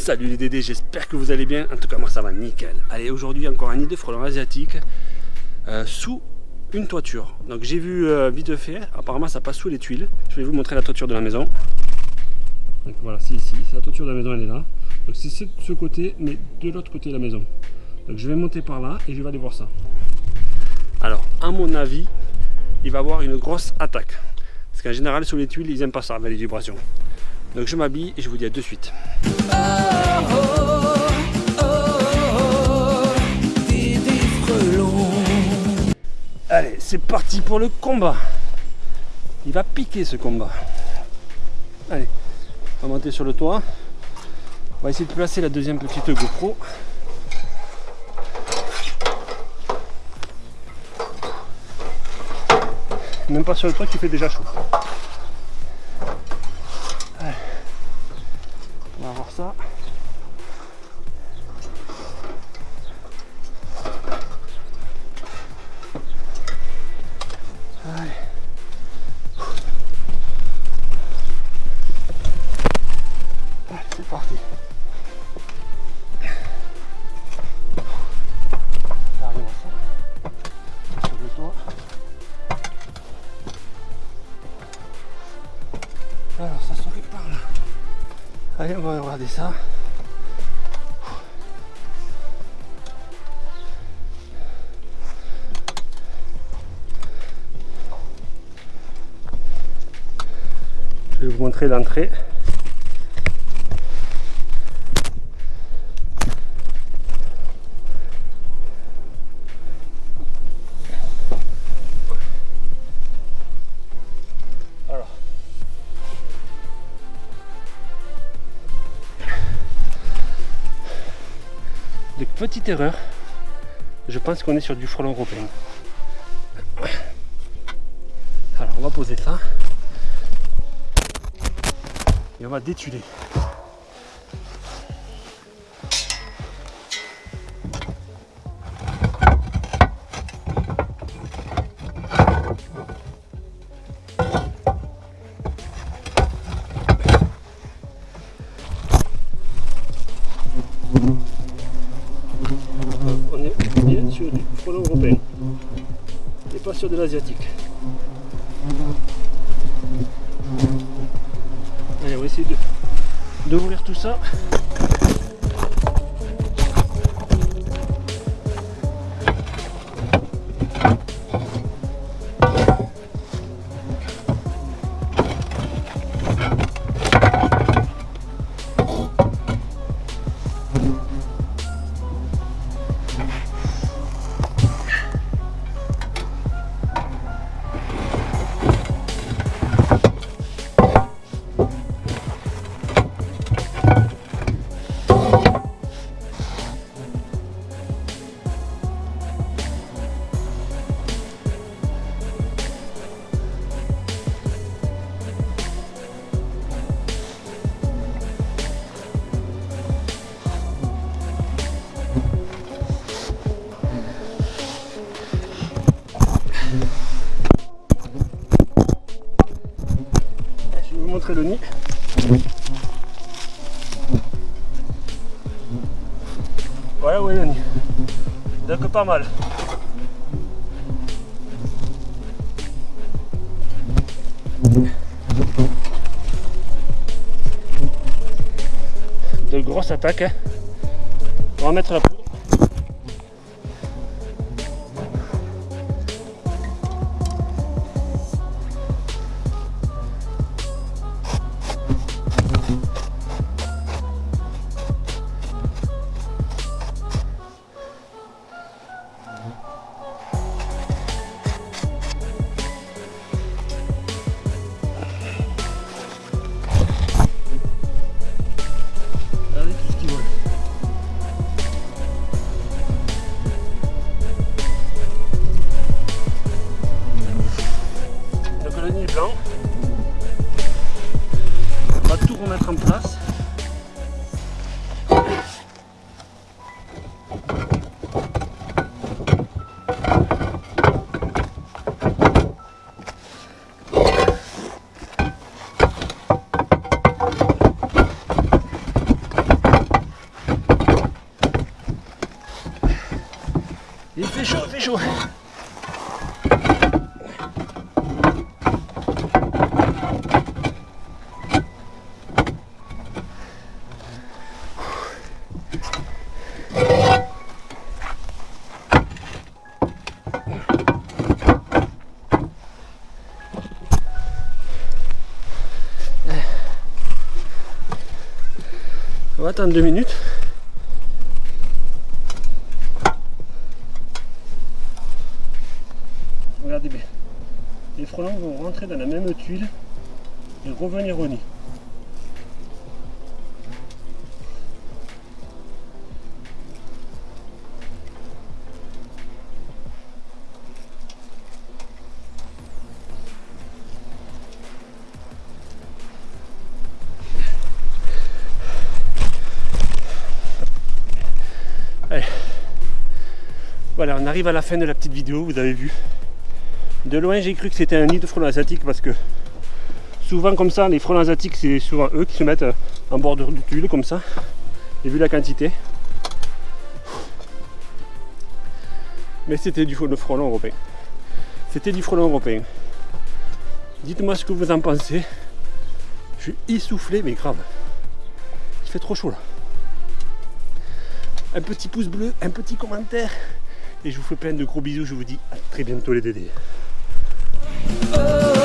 Salut les Dédés, j'espère que vous allez bien. En tout cas, moi ça va nickel. Allez, aujourd'hui encore un nid de frelons asiatiques euh, sous une toiture. Donc j'ai vu euh, vite fait, apparemment ça passe sous les tuiles. Je vais vous montrer la toiture de la maison. Donc voilà, c'est ici, c'est la toiture de la maison, elle est là. Donc c'est ce côté, mais de l'autre côté de la maison. Donc je vais monter par là et je vais aller voir ça. Alors, à mon avis, il va y avoir une grosse attaque. Parce qu'en général, sous les tuiles, ils n'aiment pas ça avec les vibrations. Donc je m'habille et je vous dis à de suite. Allez, c'est parti pour le combat. Il va piquer ce combat. Allez, on va monter sur le toit. On va essayer de placer la deuxième petite GoPro. Même pas sur le toit qui fait déjà chaud. On va regarder ça. Je vais vous montrer l'entrée. Petite erreur, je pense qu'on est sur du frelon européen. Alors on va poser ça et on va détuler. Pas sur de l'asiatique. Allez, on va essayer d'ouvrir tout ça. Voilà où est. Donc pas mal. De grosses attaques. Hein. On va mettre la poudre. Fait chaud, il fait chaud. On va attendre deux minutes. Regardez bien. Les frelons vont dans la même tuile et revenir au nid. Voilà, on arrive à la fin de la petite vidéo, vous avez vu. De loin, j'ai cru que c'était un nid de frelons asiatiques parce que souvent comme ça, les frelons asiatiques, c'est souvent eux qui se mettent en bordure du tuile comme ça. Et vu la quantité. Mais c'était du frelon européen. C'était du frelon européen. Dites-moi ce que vous en pensez. Je suis essoufflé, mais grave. Il fait trop chaud là un petit pouce bleu, un petit commentaire. Et je vous fais plein de gros bisous. Je vous dis à très bientôt les dédés. Oh.